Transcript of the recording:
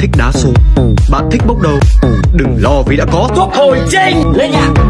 thích đá số Bạn thích bốc đầu. Đừng lo vì đã có. Thuốc hồi chinh Lên nhạc